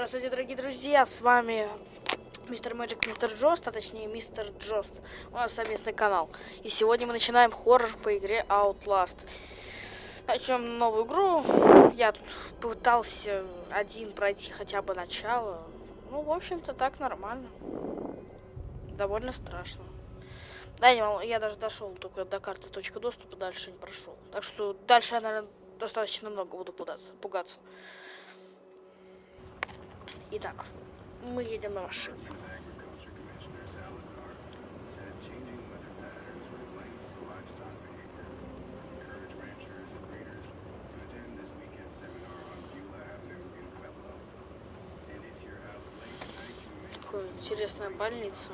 Здравствуйте, дорогие друзья, с вами мистер Мэджик, мистер Джост, а точнее мистер Джост. У нас совместный канал. И сегодня мы начинаем хоррор по игре Outlast. Начнем новую игру. Я тут пытался один пройти хотя бы начало. Ну, в общем-то, так нормально. Довольно страшно. Да, не, я даже дошел только до карты точка доступа, дальше не прошел. Так что дальше я, наверное, достаточно много буду пугаться. Итак, мы едем на машине. Какая интересная больница.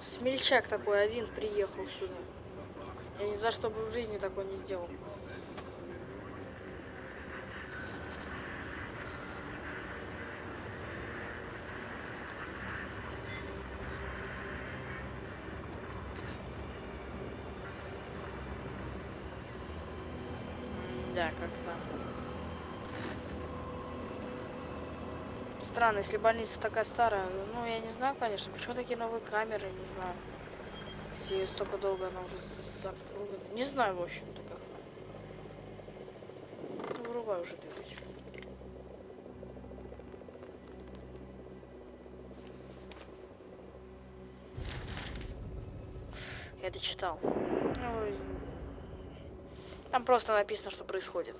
Смельчак такой один приехал сюда. Я ни за что бы в жизни такой не сделал. Да, как-то. Странно, если больница такая старая. Ну, я не знаю, конечно, почему такие новые камеры, не знаю. Если столько долго она уже запрыгана. Не знаю, в общем-то, как. Ну, вырубай уже двигатель. Я это читал. Ну, там просто написано, что происходит.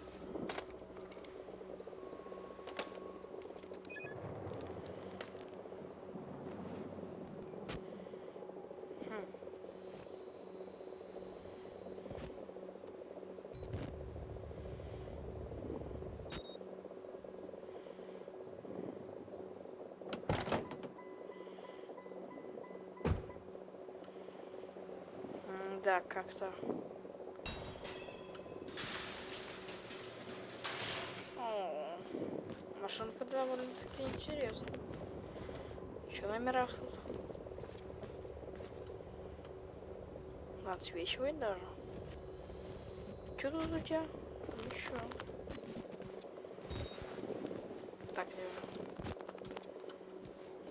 Да, как-то. Машинка довольно-таки интересная. Что на мирах тут? Отсвечивает даже. Что тут у тебя? Ничего. Так, я...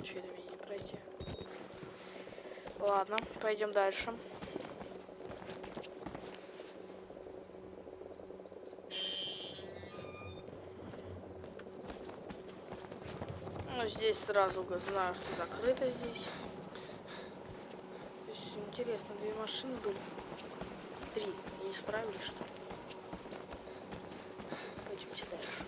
Че это мне не пройти? Ладно, пойдем дальше. Ну, здесь сразу знаю, что закрыто здесь. То есть, интересно, две машины были. Три. Не справились, что ли? Пойдемте дальше.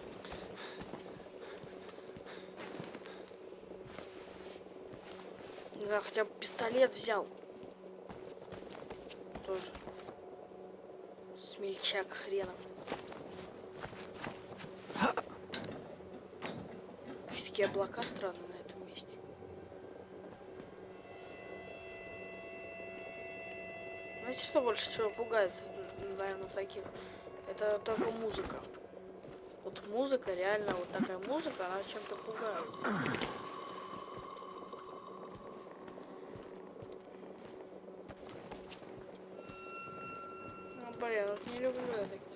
Знаю, хотя бы пистолет взял. Тоже. Смельчак хренов. Такие облака странные на этом месте. Знаете, что больше всего пугает, наверное, таких? Это только музыка. Вот музыка, реально, вот такая музыка, она чем-то пугает. Ну, блин, вот не люблю я такие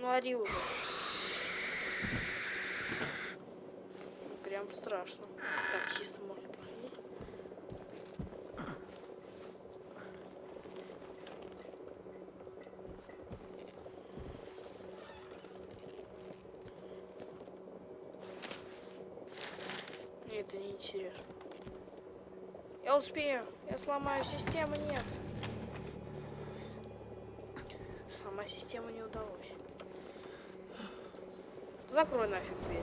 Ну, ори уже. Прям страшно. Так, чисто можно проходить. Мне это не интересно. Я успею. Я сломаю систему, нет. Сломать систему не удалось. Закрой нафиг дверь.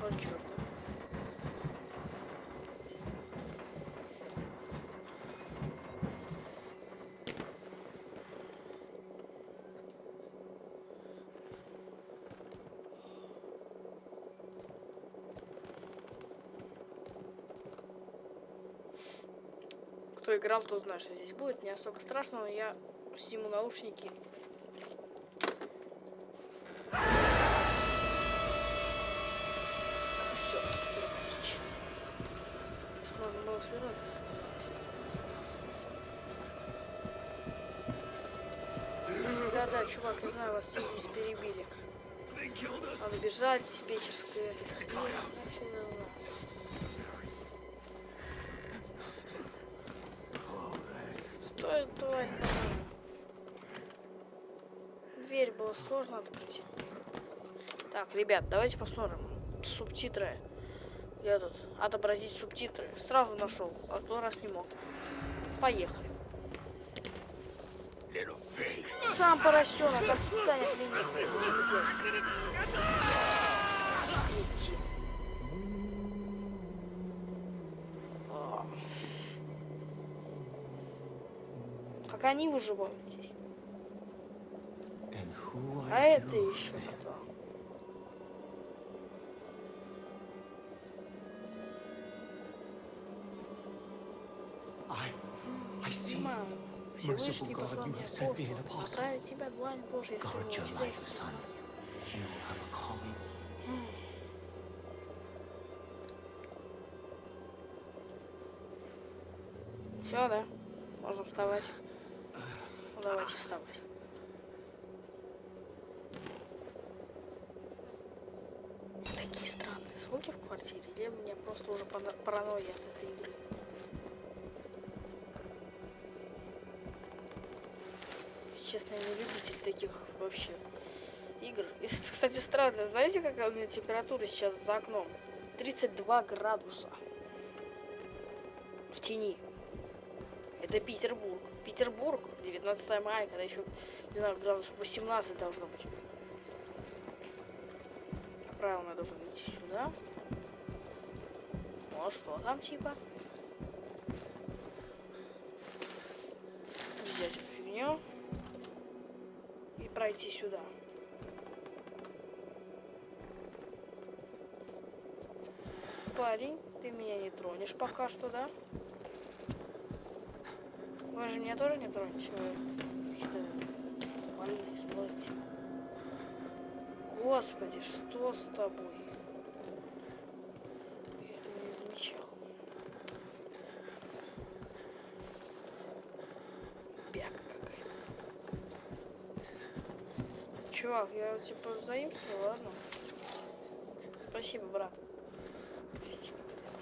Вот чёрт. Кто играл, тот знает, что здесь будет. Не особо страшно, но я сниму наушники. Да-да, чувак, я знаю, вас все здесь перебили. Надо бежать, диспетчерская. Это хрень, вообще. Давай нормально. Дверь было сложно открыть. Так, ребят, давайте посмотрим. Субтитры. Где тут? Отобразить субтитры. Сразу нашел, а то раз не мог. Поехали. Сам поросенок отстань от меня. Как они выживают здесь? А это еще кто? Всевышний послал тебя длань тебя. Все, да? Можно вставать. Давайте вставать. Такие странные звуки в квартире, или мне просто уже паранойя от этой игры? Честно, я не любитель таких вообще игр. И, кстати, странно, знаете, какая у меня температура сейчас за окном? 32 градуса. В тени. Это Петербург. Петербург, 19 мая, когда еще, не знаю, градусов 18 должно быть. По правилам я должен идти сюда. Ну, а что там типа? Взять эту фигню. И пройти сюда. Парень, ты меня не тронешь пока что, да? Вы же меня тоже не тронете, какие-то больные смотрите. Господи, что с тобой? Я этого не замечал. Бяка какая-то. Чувак, я типа заимствую, ладно? Спасибо, брат. Видите, как это?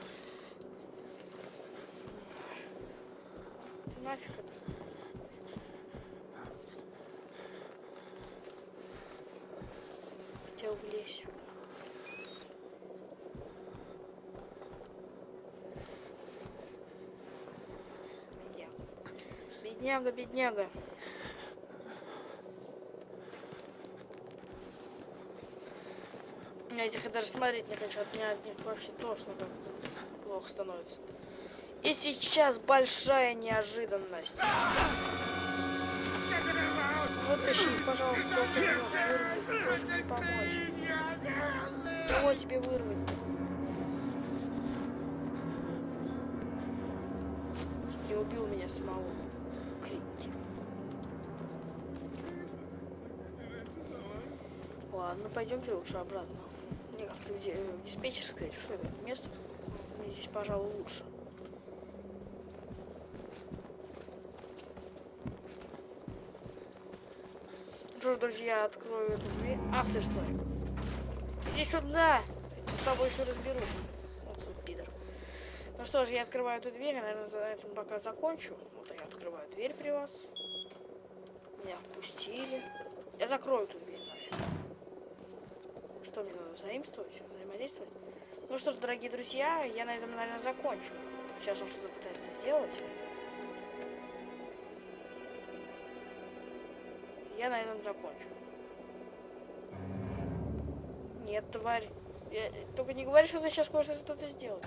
Нафиг это? Хотел влезть. Бедняга. Бедняга. Я этих даже смотреть не хочу, от меня от них вообще тошно как-то плохо становится. И сейчас большая неожиданность. Вытащи, пожалуйста, вырви, помочь. Кого тебе вырвать? Не убил меня самого. Крипти. Ладно, пойдемте лучше обратно. Мне как-то где в диспетчерской, что это место? Мне здесь, пожалуй, лучше. Друзья, открою эту дверь. Ах ты что? Иди сюда! Я с тобой еще разберусь. Вот тут пидор. Ну что ж, я открываю эту дверь, я, наверное, за этим пока закончу. Вот я открываю дверь при вас. Меня впустили. Я закрою эту дверь, наверное. Что мне надо взаимствовать, взаимодействовать? Ну что ж, дорогие друзья, я на этом, наверное, закончу. Сейчас он что-то пытается сделать. Я на этом закончу. Нет, тварь. Я- Только не говори, что ты сейчас хочешь что-то сделать.